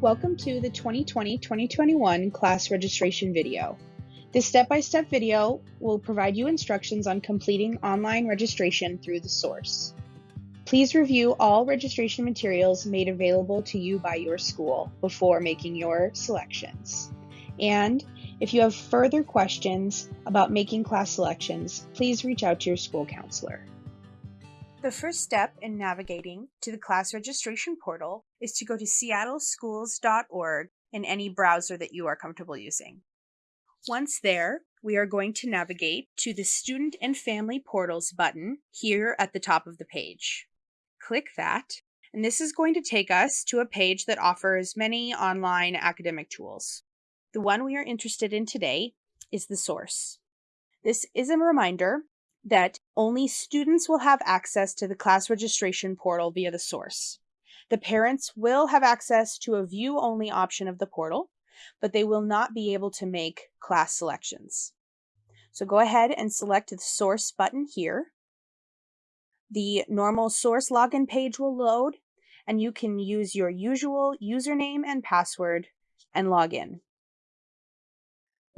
Welcome to the 2020-2021 class registration video. This step-by-step -step video will provide you instructions on completing online registration through the source. Please review all registration materials made available to you by your school before making your selections. And if you have further questions about making class selections, please reach out to your school counselor. The first step in navigating to the class registration portal is to go to seattleschools.org in any browser that you are comfortable using. Once there, we are going to navigate to the Student and Family Portals button here at the top of the page. Click that, and this is going to take us to a page that offers many online academic tools. The one we are interested in today is the source. This is a reminder that only students will have access to the class registration portal via the source. The parents will have access to a view-only option of the portal, but they will not be able to make class selections. So go ahead and select the source button here. The normal source login page will load, and you can use your usual username and password and log in.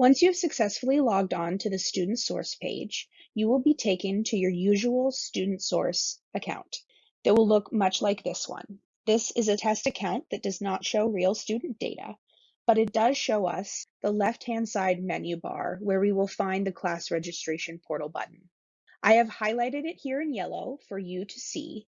Once you have successfully logged on to the student source page, you will be taken to your usual student source account that will look much like this one. This is a test account that does not show real student data, but it does show us the left-hand side menu bar where we will find the class registration portal button. I have highlighted it here in yellow for you to see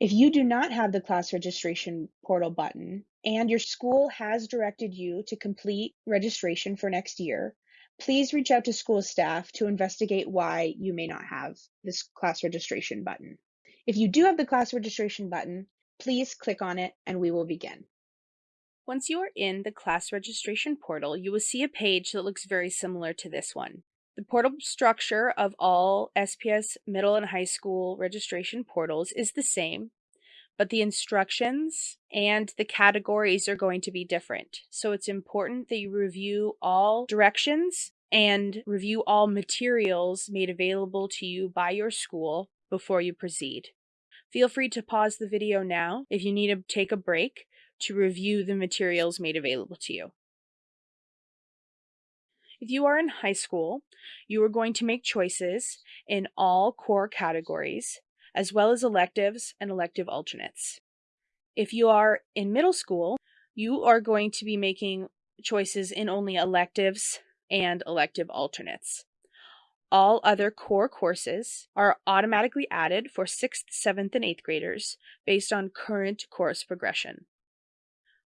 if you do not have the class registration portal button and your school has directed you to complete registration for next year, please reach out to school staff to investigate why you may not have this class registration button. If you do have the class registration button, please click on it and we will begin. Once you are in the class registration portal, you will see a page that looks very similar to this one. The portal structure of all SPS middle and high school registration portals is the same, but the instructions and the categories are going to be different. So it's important that you review all directions and review all materials made available to you by your school before you proceed. Feel free to pause the video now if you need to take a break to review the materials made available to you. If you are in high school, you are going to make choices in all core categories, as well as electives and elective alternates. If you are in middle school, you are going to be making choices in only electives and elective alternates. All other core courses are automatically added for 6th, 7th, and 8th graders based on current course progression.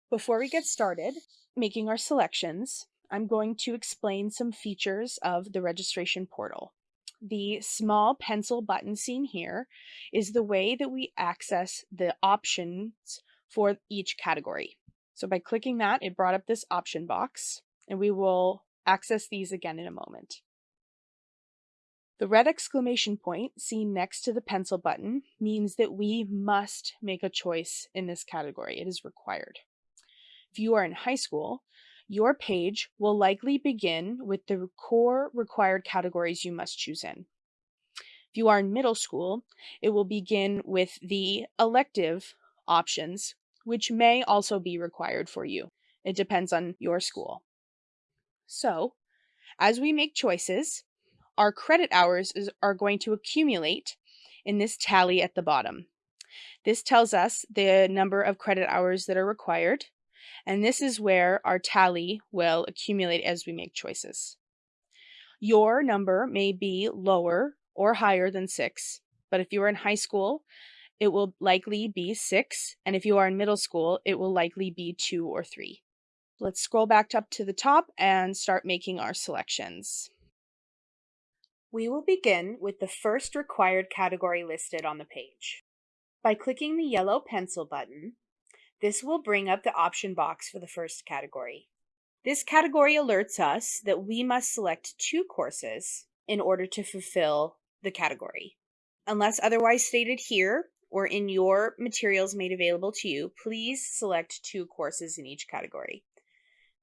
Before we get started making our selections, I'm going to explain some features of the registration portal. The small pencil button seen here is the way that we access the options for each category. So by clicking that, it brought up this option box, and we will access these again in a moment. The red exclamation point seen next to the pencil button means that we must make a choice in this category. It is required. If you are in high school, your page will likely begin with the core required categories you must choose in. If you are in middle school, it will begin with the elective options, which may also be required for you. It depends on your school. So, as we make choices, our credit hours is, are going to accumulate in this tally at the bottom. This tells us the number of credit hours that are required, and this is where our tally will accumulate as we make choices. Your number may be lower or higher than six, but if you are in high school, it will likely be six, and if you are in middle school, it will likely be two or three. Let's scroll back up to the top and start making our selections. We will begin with the first required category listed on the page. By clicking the yellow pencil button, this will bring up the option box for the first category. This category alerts us that we must select two courses in order to fulfill the category. Unless otherwise stated here or in your materials made available to you, please select two courses in each category.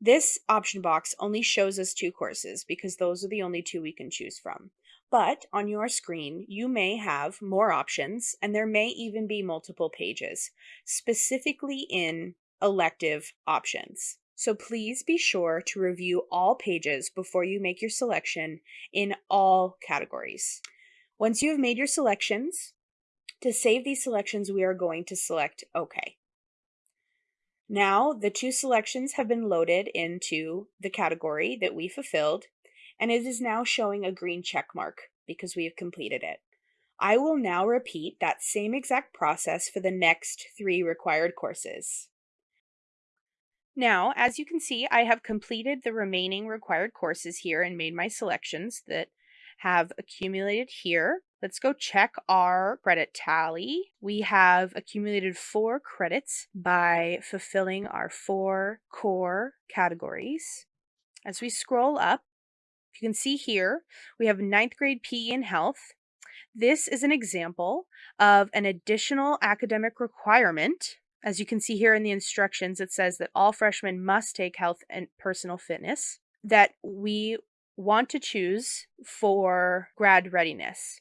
This option box only shows us two courses because those are the only two we can choose from. But on your screen, you may have more options and there may even be multiple pages, specifically in elective options. So please be sure to review all pages before you make your selection in all categories. Once you have made your selections, to save these selections, we are going to select OK. Now the two selections have been loaded into the category that we fulfilled, and it is now showing a green check mark because we have completed it. I will now repeat that same exact process for the next three required courses. Now, as you can see, I have completed the remaining required courses here and made my selections that have accumulated here. Let's go check our credit tally. We have accumulated four credits by fulfilling our four core categories. As we scroll up, you can see here, we have ninth grade PE and health. This is an example of an additional academic requirement. As you can see here in the instructions, it says that all freshmen must take health and personal fitness that we want to choose for grad readiness.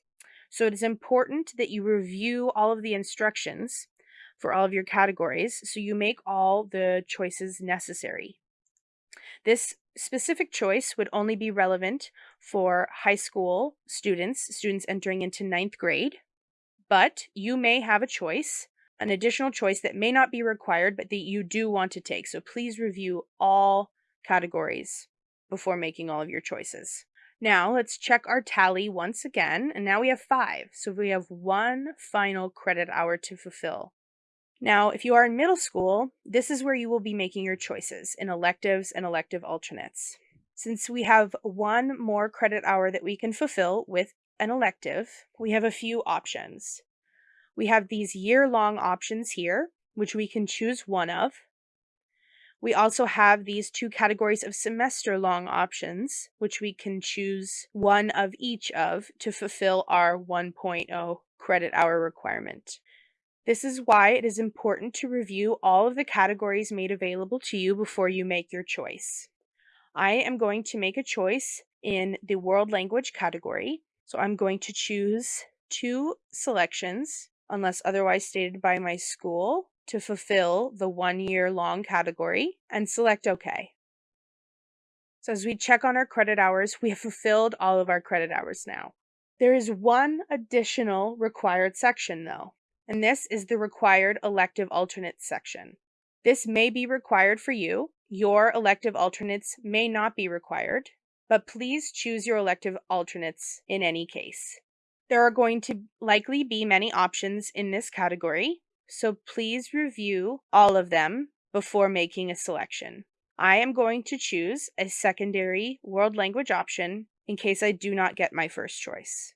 So it is important that you review all of the instructions for all of your categories so you make all the choices necessary. This specific choice would only be relevant for high school students, students entering into ninth grade, but you may have a choice, an additional choice that may not be required, but that you do want to take. So please review all categories before making all of your choices. Now let's check our tally once again, and now we have five. So we have one final credit hour to fulfill. Now, if you are in middle school, this is where you will be making your choices in electives and elective alternates. Since we have one more credit hour that we can fulfill with an elective, we have a few options. We have these year-long options here, which we can choose one of. We also have these two categories of semester long options, which we can choose one of each of to fulfill our 1.0 credit hour requirement. This is why it is important to review all of the categories made available to you before you make your choice. I am going to make a choice in the world language category. So I'm going to choose two selections, unless otherwise stated by my school, to fulfill the one year long category and select OK. So as we check on our credit hours, we have fulfilled all of our credit hours now. There is one additional required section though, and this is the required elective alternates section. This may be required for you. Your elective alternates may not be required, but please choose your elective alternates in any case. There are going to likely be many options in this category, so please review all of them before making a selection. I am going to choose a secondary world language option in case I do not get my first choice.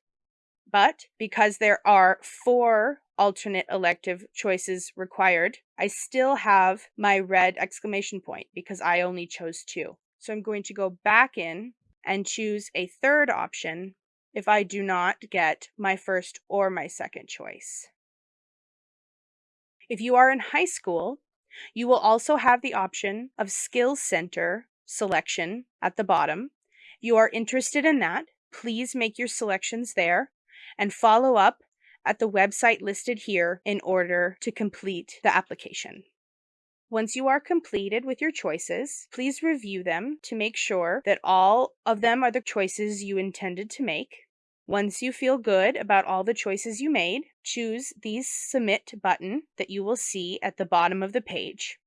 But because there are four alternate elective choices required, I still have my red exclamation point because I only chose two. So I'm going to go back in and choose a third option if I do not get my first or my second choice. If you are in high school, you will also have the option of Skills Center selection at the bottom. If You are interested in that, please make your selections there and follow up at the website listed here in order to complete the application. Once you are completed with your choices, please review them to make sure that all of them are the choices you intended to make. Once you feel good about all the choices you made, choose the Submit button that you will see at the bottom of the page.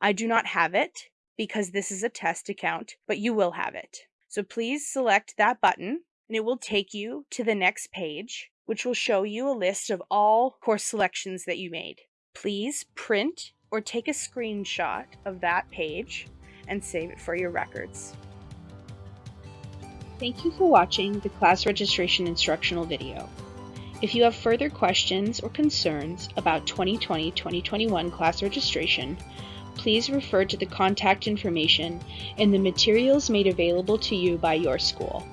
I do not have it because this is a test account, but you will have it. So please select that button and it will take you to the next page, which will show you a list of all course selections that you made. Please print or take a screenshot of that page and save it for your records. Thank you for watching the class registration instructional video. If you have further questions or concerns about 2020-2021 class registration, please refer to the contact information in the materials made available to you by your school.